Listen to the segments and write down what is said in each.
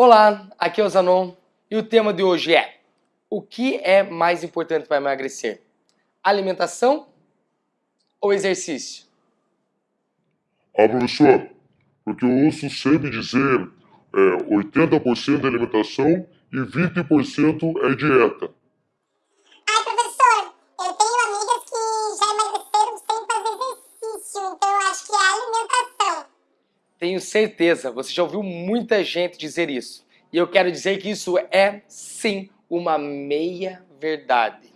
Olá, aqui é o Zanon e o tema de hoje é O que é mais importante para emagrecer? Alimentação ou exercício? Ah, professor, porque eu ouço sempre dizer é, 80% é alimentação e 20% é dieta. Ai, professor, eu tenho amigas que já emagreceram sem fazer exercício, então eu acho que é alimentação. Tenho certeza, você já ouviu muita gente dizer isso. E eu quero dizer que isso é, sim, uma meia verdade.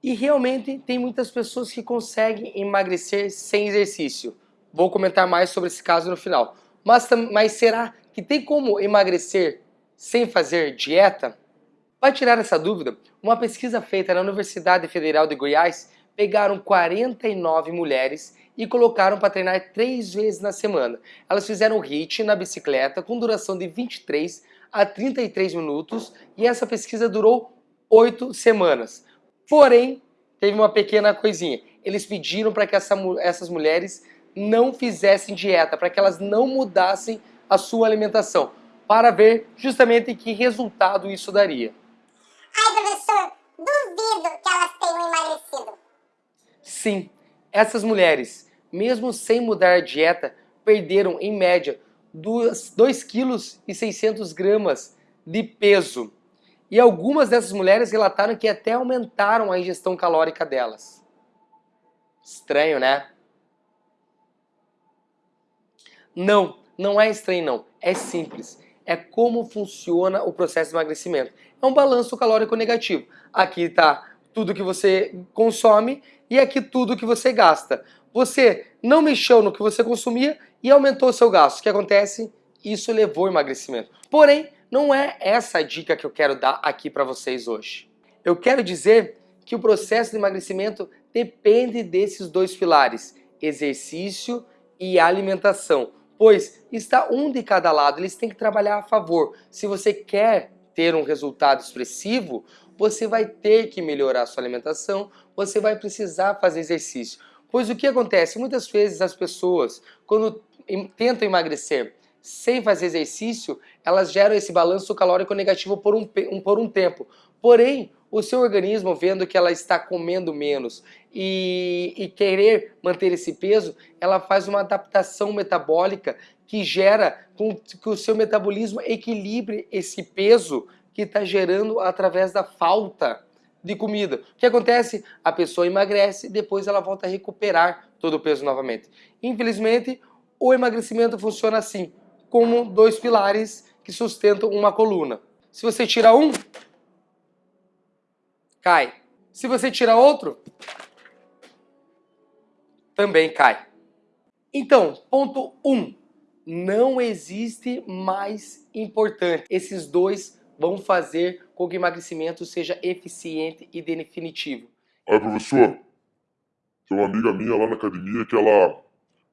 E realmente tem muitas pessoas que conseguem emagrecer sem exercício. Vou comentar mais sobre esse caso no final. Mas, mas será que tem como emagrecer sem fazer dieta? Para tirar essa dúvida, uma pesquisa feita na Universidade Federal de Goiás pegaram 49 mulheres e colocaram para treinar três vezes na semana. Elas fizeram HIIT na bicicleta com duração de 23 a 33 minutos e essa pesquisa durou 8 semanas. Porém, teve uma pequena coisinha. Eles pediram para que essa, essas mulheres não fizessem dieta, para que elas não mudassem a sua alimentação, para ver justamente que resultado isso daria. Ai, professor, duvido que elas tenham emagrecido. Sim, essas mulheres, mesmo sem mudar a dieta, perderam em média 2,6 kg 600 gramas de peso. E algumas dessas mulheres relataram que até aumentaram a ingestão calórica delas. Estranho, né? Não, não é estranho não, é simples. É como funciona o processo de emagrecimento. É um balanço calórico negativo. Aqui está tudo que você consome e aqui tudo que você gasta. Você não mexeu no que você consumia e aumentou o seu gasto. O que acontece? Isso levou ao emagrecimento. Porém, não é essa a dica que eu quero dar aqui para vocês hoje. Eu quero dizer que o processo de emagrecimento depende desses dois pilares, exercício e alimentação, pois está um de cada lado, eles têm que trabalhar a favor. Se você quer ter um resultado expressivo, você vai ter que melhorar a sua alimentação, você vai precisar fazer exercício. Pois o que acontece? Muitas vezes as pessoas, quando tentam emagrecer sem fazer exercício, elas geram esse balanço calórico negativo por um, por um tempo. Porém, o seu organismo, vendo que ela está comendo menos e, e querer manter esse peso, ela faz uma adaptação metabólica que gera com que o seu metabolismo equilibre esse peso que está gerando através da falta de comida. O que acontece? A pessoa emagrece e depois ela volta a recuperar todo o peso novamente. Infelizmente, o emagrecimento funciona assim, como dois pilares que sustentam uma coluna. Se você tira um, cai. Se você tira outro, também cai. Então, ponto 1. Um, não existe mais importante. Esses dois vão fazer com que o emagrecimento seja eficiente e definitivo. Aí, professor, tem uma amiga minha lá na academia que ela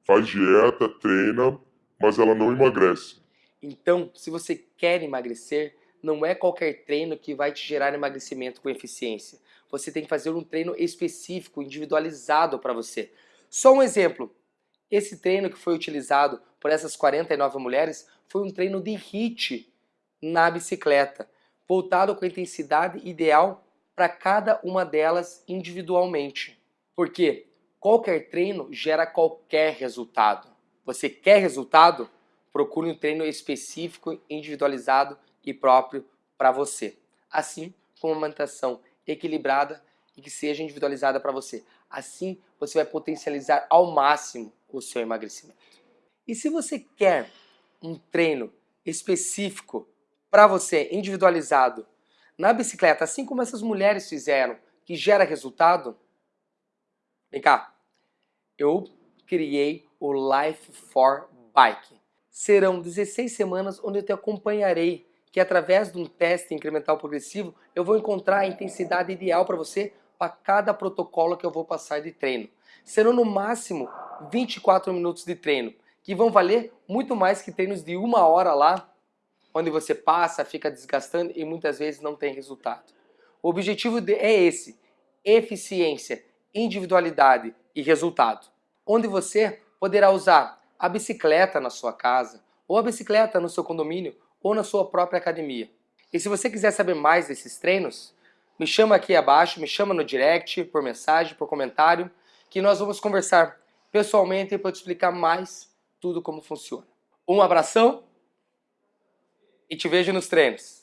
faz dieta, treina, mas ela não emagrece. Então, se você quer emagrecer, não é qualquer treino que vai te gerar emagrecimento com eficiência. Você tem que fazer um treino específico, individualizado para você. Só um exemplo. Esse treino que foi utilizado por essas 49 mulheres foi um treino de HIIT na bicicleta, voltado com a intensidade ideal para cada uma delas individualmente. Porque qualquer treino gera qualquer resultado. Você quer resultado? Procure um treino específico, individualizado e próprio para você. Assim como uma alimentação equilibrada e que seja individualizada para você. Assim você vai potencializar ao máximo o seu emagrecimento. E se você quer um treino específico para você, individualizado, na bicicleta, assim como essas mulheres fizeram, que gera resultado, vem cá, eu criei o Life for Bike. Serão 16 semanas onde eu te acompanharei, que através de um teste incremental progressivo, eu vou encontrar a intensidade ideal para você para cada protocolo que eu vou passar de treino. Serão no máximo 24 minutos de treino, que vão valer muito mais que treinos de uma hora lá onde você passa, fica desgastando e muitas vezes não tem resultado. O objetivo é esse, eficiência, individualidade e resultado. Onde você poderá usar a bicicleta na sua casa, ou a bicicleta no seu condomínio, ou na sua própria academia. E se você quiser saber mais desses treinos, me chama aqui abaixo, me chama no direct, por mensagem, por comentário, que nós vamos conversar pessoalmente para te explicar mais tudo como funciona. Um abração e te vejo nos treinos.